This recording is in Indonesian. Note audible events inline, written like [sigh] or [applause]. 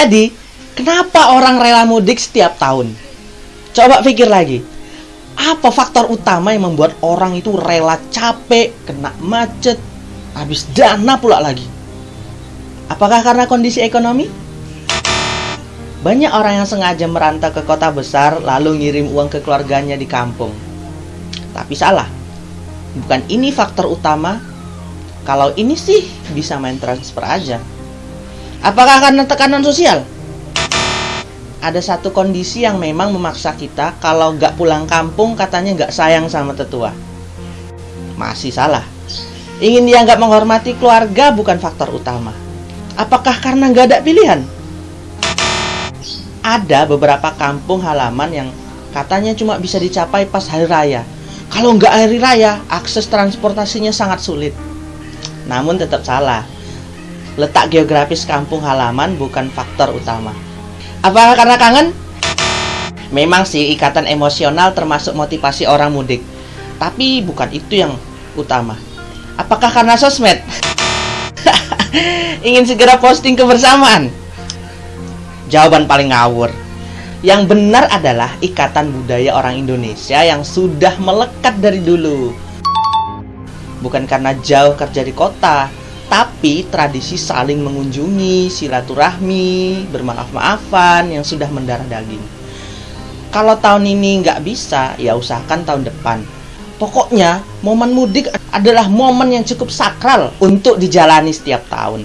Jadi, kenapa orang rela mudik setiap tahun? Coba pikir lagi. Apa faktor utama yang membuat orang itu rela capek, kena macet, habis dana pula lagi? Apakah karena kondisi ekonomi? Banyak orang yang sengaja merantau ke kota besar lalu ngirim uang ke keluarganya di kampung. Tapi salah. Bukan ini faktor utama. Kalau ini sih bisa main transfer aja. Apakah karena tekanan sosial? Ada satu kondisi yang memang memaksa kita kalau nggak pulang kampung katanya nggak sayang sama tetua. Masih salah. Ingin dia nggak menghormati keluarga bukan faktor utama. Apakah karena nggak ada pilihan? Ada beberapa kampung halaman yang katanya cuma bisa dicapai pas hari raya. Kalau nggak hari raya, akses transportasinya sangat sulit. Namun tetap salah letak geografis kampung halaman bukan faktor utama. Apakah karena kangen? Memang sih ikatan emosional termasuk motivasi orang mudik. Tapi bukan itu yang utama. Apakah karena sosmed? [laughs] Ingin segera posting kebersamaan? Jawaban paling ngawur. Yang benar adalah ikatan budaya orang Indonesia yang sudah melekat dari dulu. Bukan karena jauh kerja di kota, tapi tradisi saling mengunjungi, silaturahmi, bermaaf-maafan yang sudah mendarah daging. Kalau tahun ini nggak bisa, ya usahakan tahun depan. Pokoknya, momen mudik adalah momen yang cukup sakral untuk dijalani setiap tahun.